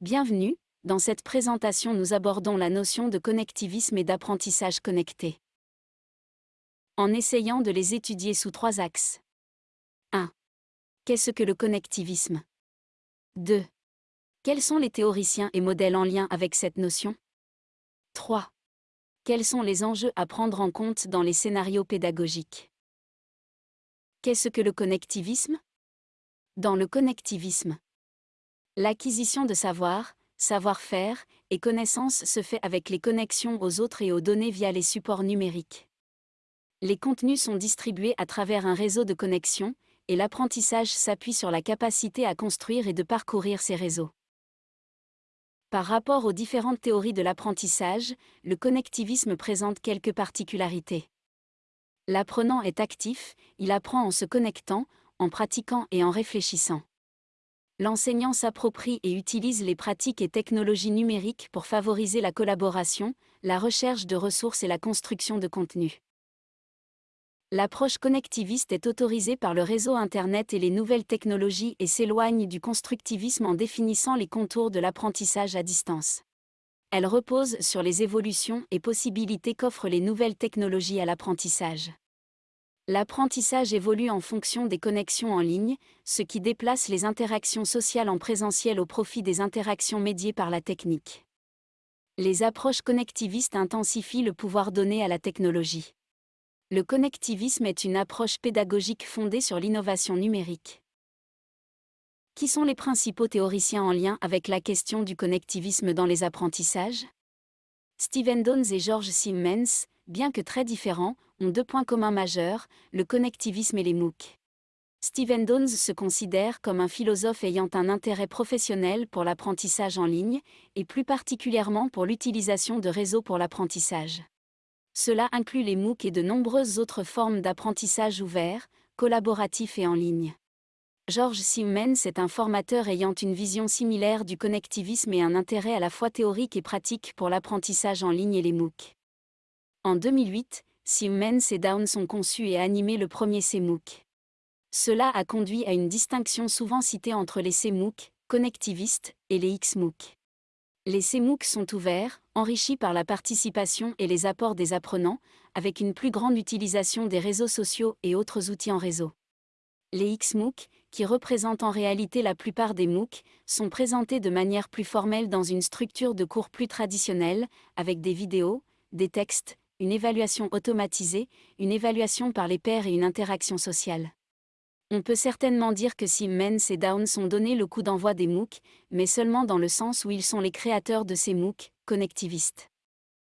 Bienvenue, dans cette présentation nous abordons la notion de connectivisme et d'apprentissage connecté. En essayant de les étudier sous trois axes. 1. Qu'est-ce que le connectivisme? 2. Quels sont les théoriciens et modèles en lien avec cette notion? 3. Quels sont les enjeux à prendre en compte dans les scénarios pédagogiques? Qu'est-ce que le connectivisme? Dans le connectivisme, l'acquisition de savoir, savoir-faire et connaissances se fait avec les connexions aux autres et aux données via les supports numériques. Les contenus sont distribués à travers un réseau de connexions, et l'apprentissage s'appuie sur la capacité à construire et de parcourir ces réseaux. Par rapport aux différentes théories de l'apprentissage, le connectivisme présente quelques particularités. L'apprenant est actif, il apprend en se connectant, en pratiquant et en réfléchissant l'enseignant s'approprie et utilise les pratiques et technologies numériques pour favoriser la collaboration, la recherche de ressources et la construction de contenu. L'approche connectiviste est autorisée par le réseau Internet et les nouvelles technologies et s'éloigne du constructivisme en définissant les contours de l'apprentissage à distance. Elle repose sur les évolutions et possibilités qu'offrent les nouvelles technologies à l'apprentissage. L'apprentissage évolue en fonction des connexions en ligne, ce qui déplace les interactions sociales en présentiel au profit des interactions médiées par la technique. Les approches connectivistes intensifient le pouvoir donné à la technologie. Le connectivisme est une approche pédagogique fondée sur l'innovation numérique. Qui sont les principaux théoriciens en lien avec la question du connectivisme dans les apprentissages? Stephen Downes et George Simmons, bien que très différents, ont deux points communs majeurs, le connectivisme et les MOOC. Stephen Downes se considère comme un philosophe ayant un intérêt professionnel pour l'apprentissage en ligne, et plus particulièrement pour l'utilisation de réseaux pour l'apprentissage. Cela inclut les MOOC et de nombreuses autres formes d'apprentissage ouvert, collaboratif et en ligne. George Simmons est un formateur ayant une vision similaire du connectivisme et un intérêt à la fois théorique et pratique pour l'apprentissage en ligne et les MOOC. En 2008, Siemens et Downs ont conçu et animé le premier CMOOC. Cela a conduit à une distinction souvent citée entre les CMOOC, connectivistes, et les XMOOC. Les CMOOC sont ouverts, enrichis par la participation et les apports des apprenants, avec une plus grande utilisation des réseaux sociaux et autres outils en réseau. Les XMOOC, qui représentent en réalité la plupart des MOOC, sont présentés de manière plus formelle dans une structure de cours plus traditionnelle, avec des vidéos, des textes, une évaluation automatisée, une évaluation par les pairs et une interaction sociale. On peut certainement dire que Siemens et Downs ont donné le coup d'envoi des MOOC, mais seulement dans le sens où ils sont les créateurs de ces MOOC, connectivistes.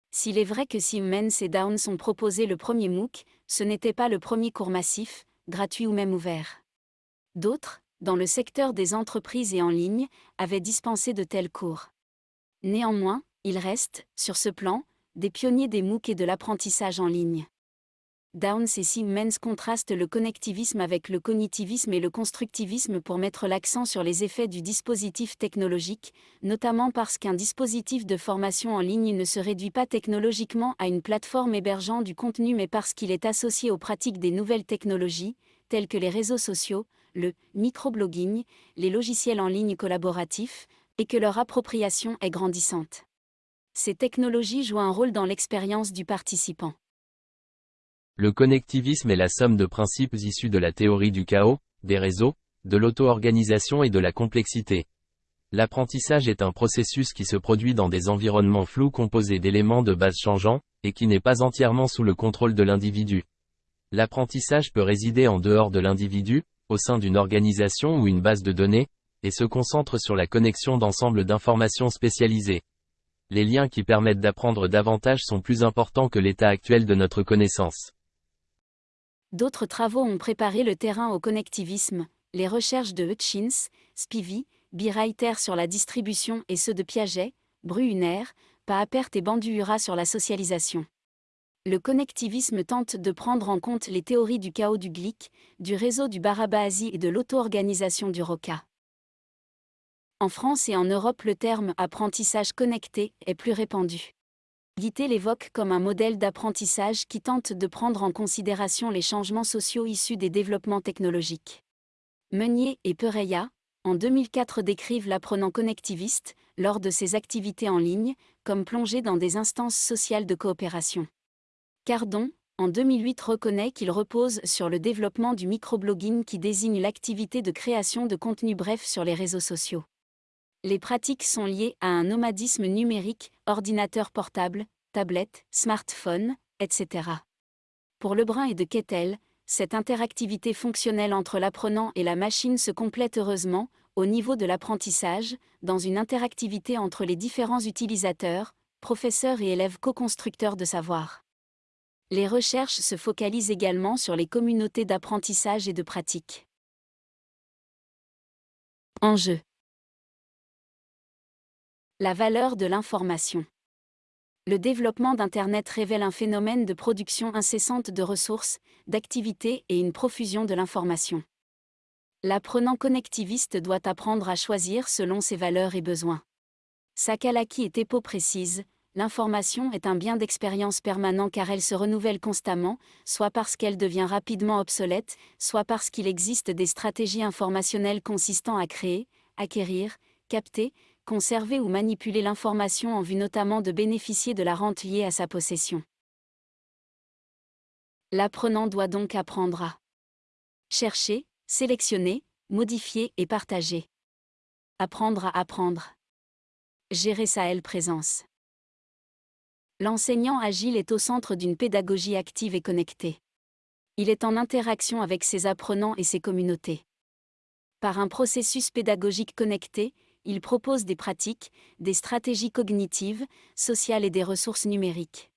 S'il est vrai que Siemens et Downs ont proposé le premier MOOC, ce n'était pas le premier cours massif, gratuit ou même ouvert. D'autres, dans le secteur des entreprises et en ligne, avaient dispensé de tels cours. Néanmoins, il reste, sur ce plan, des pionniers des MOOC et de l'apprentissage en ligne. Downs et Siemens contrastent le connectivisme avec le cognitivisme et le constructivisme pour mettre l'accent sur les effets du dispositif technologique, notamment parce qu'un dispositif de formation en ligne ne se réduit pas technologiquement à une plateforme hébergeant du contenu mais parce qu'il est associé aux pratiques des nouvelles technologies, telles que les réseaux sociaux, le microblogging, les logiciels en ligne collaboratifs, et que leur appropriation est grandissante. Ces technologies jouent un rôle dans l'expérience du participant. Le connectivisme est la somme de principes issus de la théorie du chaos, des réseaux, de l'auto-organisation et de la complexité. L'apprentissage est un processus qui se produit dans des environnements flous composés d'éléments de base changeants, et qui n'est pas entièrement sous le contrôle de l'individu. L'apprentissage peut résider en dehors de l'individu, au sein d'une organisation ou une base de données, et se concentre sur la connexion d'ensembles d'informations spécialisées les liens qui permettent d'apprendre davantage sont plus importants que l'état actuel de notre connaissance. D'autres travaux ont préparé le terrain au connectivisme, les recherches de Hutchins, Spivey, Birreiter sur la distribution et ceux de Piaget, Bruhner, Paapert et Bandura sur la socialisation. Le connectivisme tente de prendre en compte les théories du chaos du Glick, du réseau du Barabazi et de l'auto-organisation du Roca. En France et en Europe, le terme apprentissage connecté est plus répandu. Guité l'évoque comme un modèle d'apprentissage qui tente de prendre en considération les changements sociaux issus des développements technologiques. Meunier et Pereya, en 2004 décrivent l'apprenant connectiviste, lors de ses activités en ligne, comme plongé dans des instances sociales de coopération. Cardon, en 2008 reconnaît qu'il repose sur le développement du microblogging qui désigne l'activité de création de contenu bref sur les réseaux sociaux. Les pratiques sont liées à un nomadisme numérique, ordinateur portable, tablette, smartphone, etc. Pour Lebrun et de Kettel, cette interactivité fonctionnelle entre l'apprenant et la machine se complète heureusement, au niveau de l'apprentissage, dans une interactivité entre les différents utilisateurs, professeurs et élèves co-constructeurs de savoir. Les recherches se focalisent également sur les communautés d'apprentissage et de pratique. Enjeu. La valeur de l'information le développement d'Internet révèle un phénomène de production incessante de ressources, d'activités et une profusion de l'information. L'apprenant connectiviste doit apprendre à choisir selon ses valeurs et besoins. Sakalaki et Tepo précisent, l'information est un bien d'expérience permanent car elle se renouvelle constamment, soit parce qu'elle devient rapidement obsolète, soit parce qu'il existe des stratégies informationnelles consistant à créer, acquérir, capter, conserver ou manipuler l'information en vue notamment de bénéficier de la rente liée à sa possession. L'apprenant doit donc apprendre à chercher, sélectionner, modifier et partager. Apprendre à apprendre. Gérer sa présence. L'enseignant agile est au centre d'une pédagogie active et connectée. Il est en interaction avec ses apprenants et ses communautés. Par un processus pédagogique connecté, il propose des pratiques, des stratégies cognitives, sociales et des ressources numériques.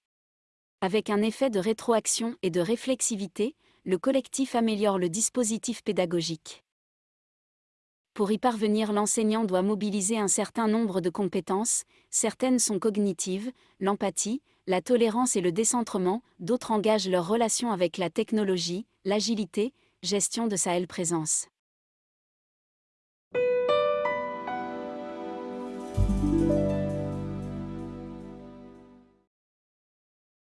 Avec un effet de rétroaction et de réflexivité, le collectif améliore le dispositif pédagogique. Pour y parvenir, l'enseignant doit mobiliser un certain nombre de compétences, certaines sont cognitives, l'empathie, la tolérance et le décentrement, d'autres engagent leur relation avec la technologie, l'agilité, gestion de sa présence.